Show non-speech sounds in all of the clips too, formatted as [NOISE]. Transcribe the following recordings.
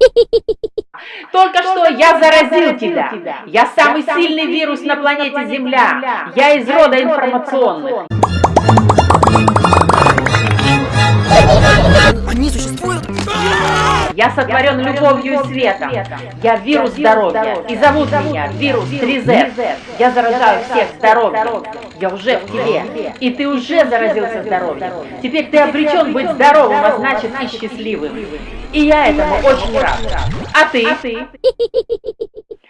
[LAUGHS] Только что я заразил тебя. Я самый сильный вирус на планете Земля. Я из рода информационных. [LAUGHS] Я сотворен любовью и светом. Я вирус здоровья. И зовут меня вирус 3Z. Я заражаю всех здоровьем. Я уже в тебе. И ты уже заразился здоровьем. Теперь ты обречен быть здоровым, а значит и счастливым. И я этому очень рад. А ты?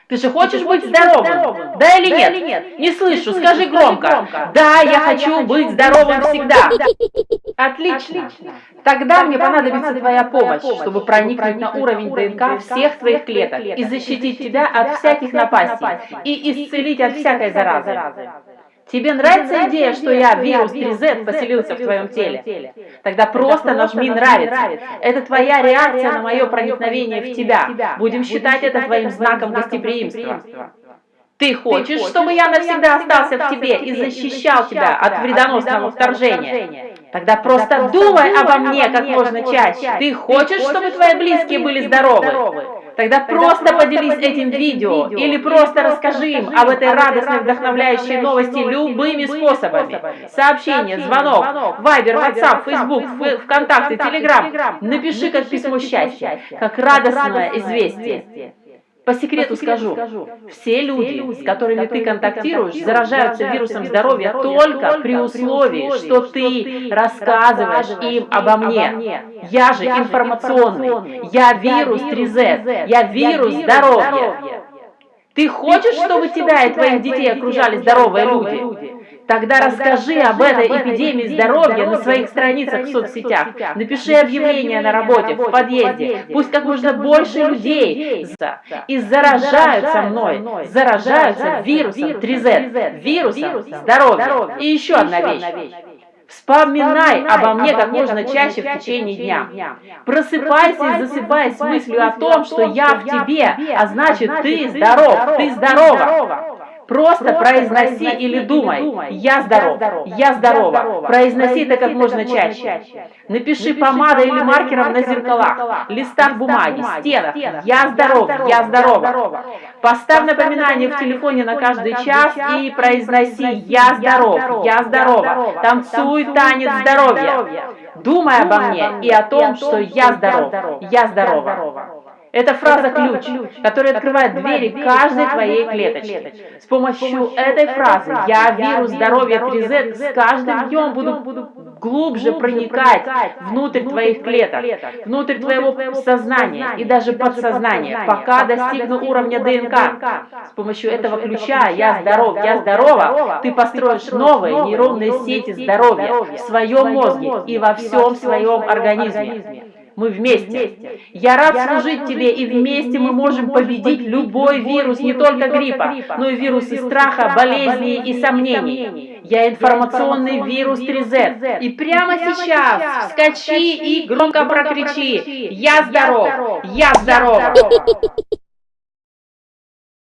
Ты же хочешь быть здоровым? Да или нет? Не слышу, скажи громко. Да, я хочу быть здоровым всегда. Отлично. Тогда мне понадобится твоя помощь, чтобы проникнуть на уровень ДНК всех твоих клеток и защитить тебя от всяких напастей и исцелить от всякой заразы. Тебе нравится идея, что я, вирус 3Z, поселился в твоем теле? Тогда просто нажми «Нравится». Это твоя реакция на мое проникновение в тебя. Будем считать это твоим знаком гостеприимства. Ты хочешь, чтобы я навсегда остался в тебе и защищал тебя от вредоносного вторжения? Тогда просто думай обо мне как можно чаще. Ты хочешь, чтобы твои близкие были здоровы? Тогда просто поделись этим видео. или просто расскажи им об этой радостной, вдохновляющей новости любыми способами. Сообщение, звонок, вайбер, ватсап, фейсбук, вконтакте, телеграм. Напиши как письмо счастья, как радостное известие. По секрету скажу, все люди, с которыми ты контактируешь, заражаются вирусом здоровья только при условии, что ты рассказываешь им обо мне. Я же информационный, я вирус 3Z, я вирус здоровья. Ты хочешь, чтобы тебя и твоих детей окружали здоровые люди? Тогда расскажи об этой эпидемии здоровья на своих страницах в соцсетях. Напиши объявление на работе, в подъезде. Пусть как можно больше людей и заражаются мной, заражаются вирусом 3Z, вирусом здоровья. И еще одна вещь. Вспоминай обо мне как можно чаще в течение дня. Просыпайся и засыпай с мыслью о том, что я в тебе, а значит ты здоров, ты здорова. Просто произноси или думай. «я здоров», «я здорова». Произноси это как можно чаще. Напиши помадой или маркером на зеркалах, листах бумаги, стенах. «я здоров», «я здорова». Поставь напоминание в телефоне на каждый час и произноси «я здоров», «я здорова». Танцуй танец здоровья. Думай обо мне и о том, что я здоров, я здорова. Это фраза-ключ, которая открывает двери каждой твоей клеточки. С помощью этой фразы «Я вирус здоровья 3Z» с каждым днем буду глубже проникать внутрь твоих клеток, внутрь твоего сознания и даже подсознания, пока достигну уровня ДНК. С помощью этого ключа «Я здоров, я здорова» ты построишь новые нейронные сети здоровья в своем мозге и во всем своем организме. Мы вместе. Я рад служить тебе, и вместе мы можем победить любой вирус, не только гриппа, но и вирусы страха, болезней и сомнений. Я информационный вирус 3Z. И прямо сейчас вскочи и громко прокричи «Я здоров! Я здорова!»